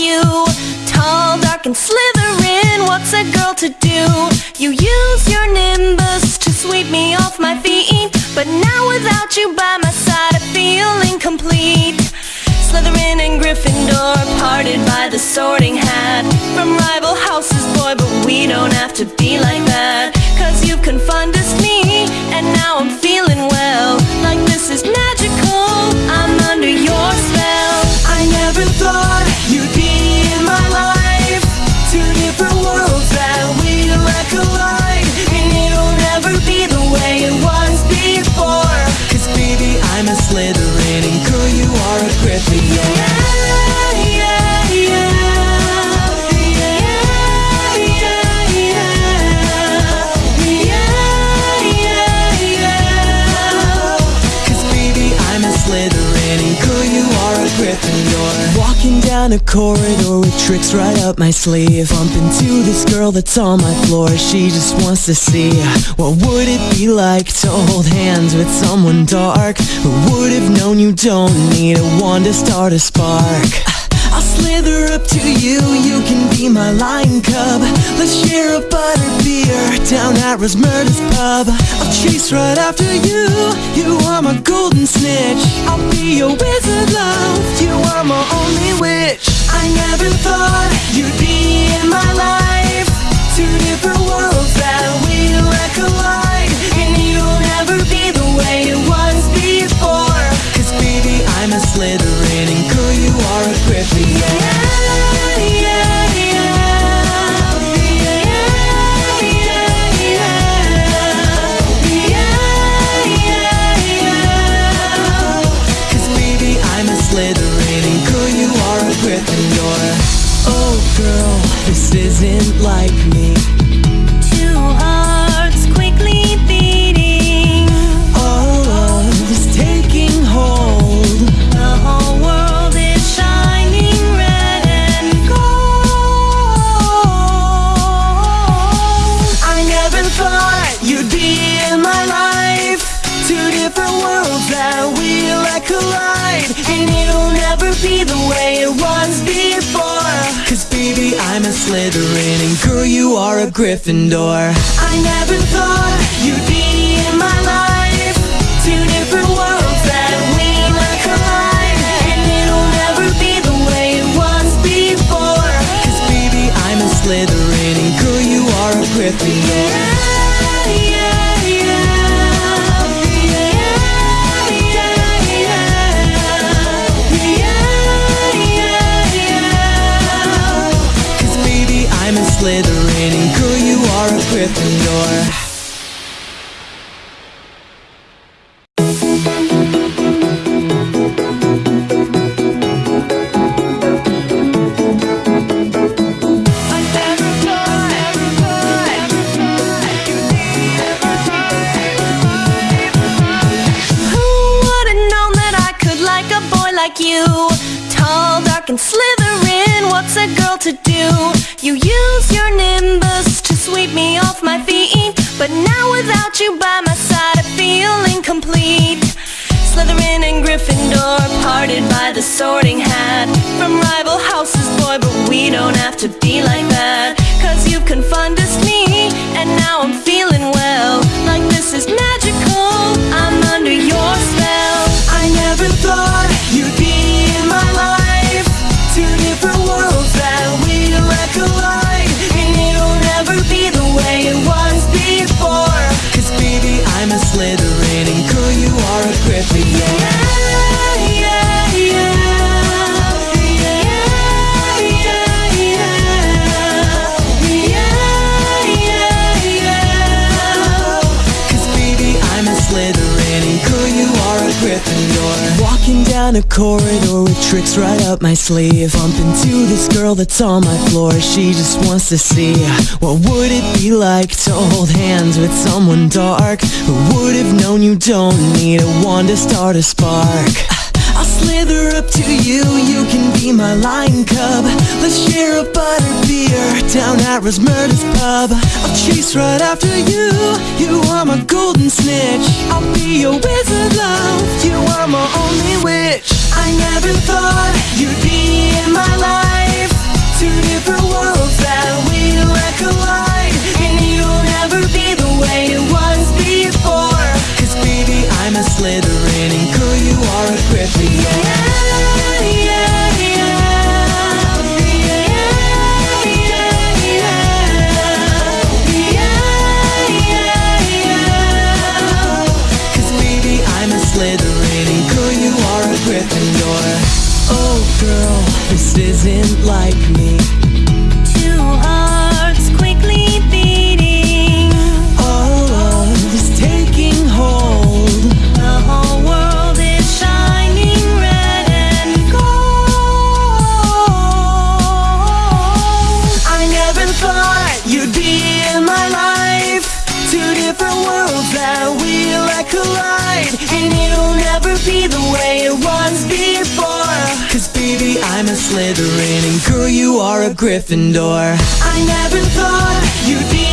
you. Tall, dark and slithering What's a girl to do? You use your nimbus to sweep me off my feet But now without you by my side I feel incomplete Slytherin and Gryffindor Parted by the sorting hat. From rival houses, boy But we don't have to be like that down a corridor with tricks right up my sleeve. Bump into this girl that's on my floor She just wants to see What would it be like to hold hands with someone dark Who would have known you don't need a wand to start a spark I'll slither up to you, you can be my lion cub. Let's share a butter beer down at Rosmerta's pub. I'll chase right after you, you are my golden snitch. I'll be your wizard love, you are my only witch. I never thought you'd be in my life. Two different worlds Slytherin. And girl you are a Gryffindor. I never thought you'd like you? Tall, dark and slithering, what's a girl to do? You use your nimbus to sweep me off my feet But now without you by my side I feel incomplete Slytherin and Gryffindor parted by the sorting hat From rival houses, boy, but we don't have to be like that down a corridor with tricks right up my sleeve. Bump into this girl that's on my floor. She just wants to see What would it be like to hold hands with someone dark Who would have known you don't need a wand to start a spark. I'll slither up to you, you can be my lion cub. Let's share a butter beer down at Rosmerta's pub. I'll chase right after you, you are my golden snitch. I'll be your wizard love, you are my only I never thought you'd be in my life. Two different worlds that collide And you'll be the way it was baby I'm a Slytherin and girl you are a Gryffindor collide And you'll never be the way it was before. Cause baby I'm a Slytherin and girl you are a Gryffindor. I never thought you'd be